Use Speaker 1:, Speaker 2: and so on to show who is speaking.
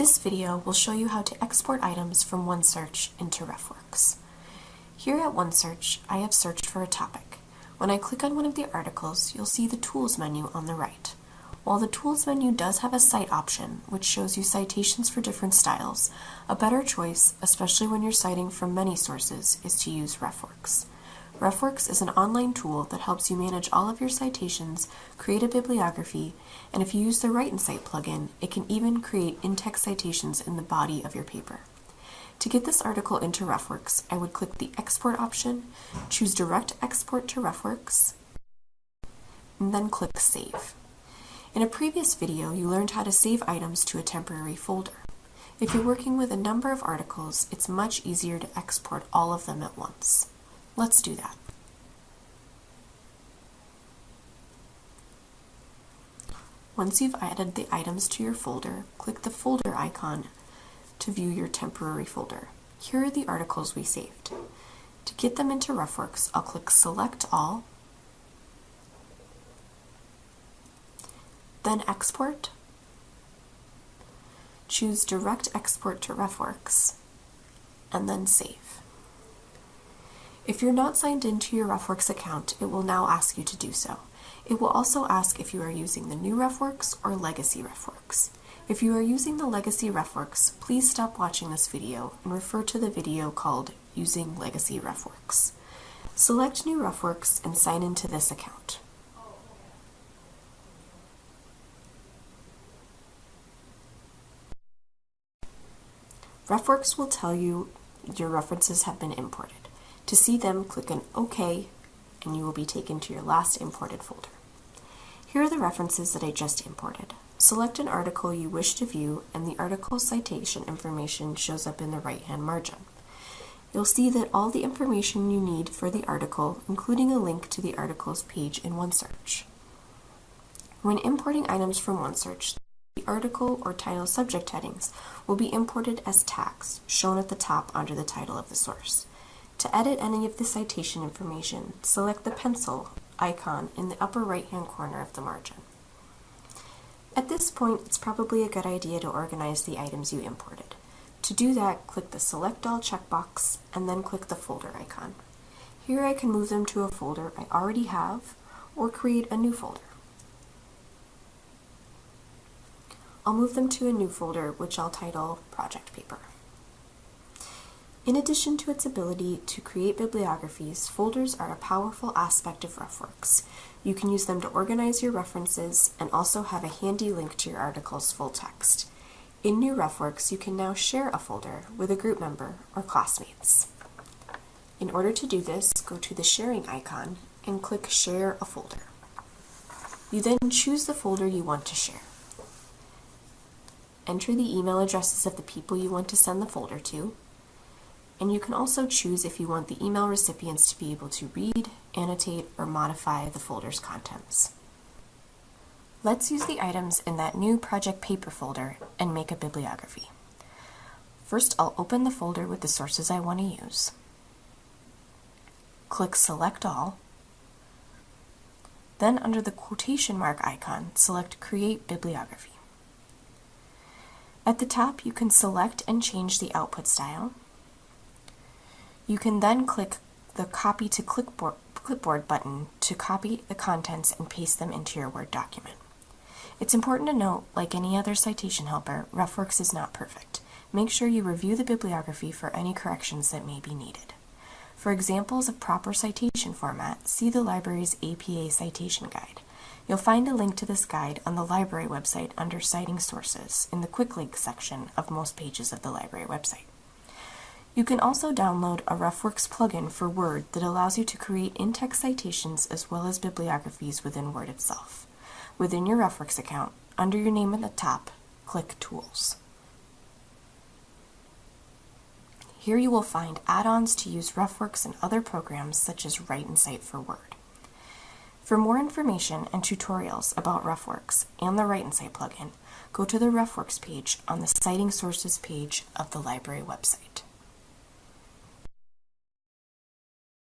Speaker 1: This video will show you how to export items from OneSearch into RefWorks. Here at OneSearch, I have searched for a topic. When I click on one of the articles, you'll see the Tools menu on the right. While the Tools menu does have a Cite option, which shows you citations for different styles, a better choice, especially when you're citing from many sources, is to use RefWorks. RefWorks is an online tool that helps you manage all of your citations, create a bibliography, and if you use the Write and Cite plugin, it can even create in-text citations in the body of your paper. To get this article into RefWorks, I would click the Export option, choose Direct Export to RefWorks, and then click Save. In a previous video, you learned how to save items to a temporary folder. If you're working with a number of articles, it's much easier to export all of them at once. Let's do that. Once you've added the items to your folder, click the folder icon to view your temporary folder. Here are the articles we saved. To get them into RefWorks, I'll click Select All, then Export, choose Direct Export to RefWorks, and then Save. If you're not signed into your RefWorks account, it will now ask you to do so. It will also ask if you are using the new RefWorks or legacy RefWorks. If you are using the legacy RefWorks, please stop watching this video and refer to the video called Using Legacy RefWorks. Select New RefWorks and sign into this account. RefWorks will tell you your references have been imported. To see them, click on OK, and you will be taken to your last imported folder. Here are the references that I just imported. Select an article you wish to view, and the article citation information shows up in the right-hand margin. You'll see that all the information you need for the article, including a link to the article's page in OneSearch. When importing items from OneSearch, the article or title subject headings will be imported as tags, shown at the top under the title of the source. To edit any of the citation information, select the pencil icon in the upper right-hand corner of the margin. At this point, it's probably a good idea to organize the items you imported. To do that, click the Select All checkbox and then click the folder icon. Here I can move them to a folder I already have or create a new folder. I'll move them to a new folder which I'll title Project Paper. In addition to its ability to create bibliographies, folders are a powerful aspect of RefWorks. You can use them to organize your references and also have a handy link to your article's full text. In New RefWorks, you can now share a folder with a group member or classmates. In order to do this, go to the sharing icon and click Share a Folder. You then choose the folder you want to share. Enter the email addresses of the people you want to send the folder to, and you can also choose if you want the email recipients to be able to read, annotate, or modify the folder's contents. Let's use the items in that new project paper folder and make a bibliography. First, I'll open the folder with the sources I want to use. Click Select All. Then under the quotation mark icon, select Create Bibliography. At the top, you can select and change the output style, you can then click the Copy to Clipboard, button to copy the contents and paste them into your Word document. It's important to note, like any other citation helper, RefWorks is not perfect. Make sure you review the bibliography for any corrections that may be needed. For examples of proper citation format, see the library's APA Citation Guide. You'll find a link to this guide on the library website under Citing Sources in the Quick Links section of most pages of the library website. You can also download a RefWorks plugin for Word that allows you to create in-text citations as well as bibliographies within Word itself. Within your RefWorks account, under your name at the top, click Tools. Here you will find add-ons to use RefWorks and other programs such as Write and Cite for Word. For more information and tutorials about RefWorks and the Write and Cite plugin, go to the RefWorks page on the Citing Sources page of the library website.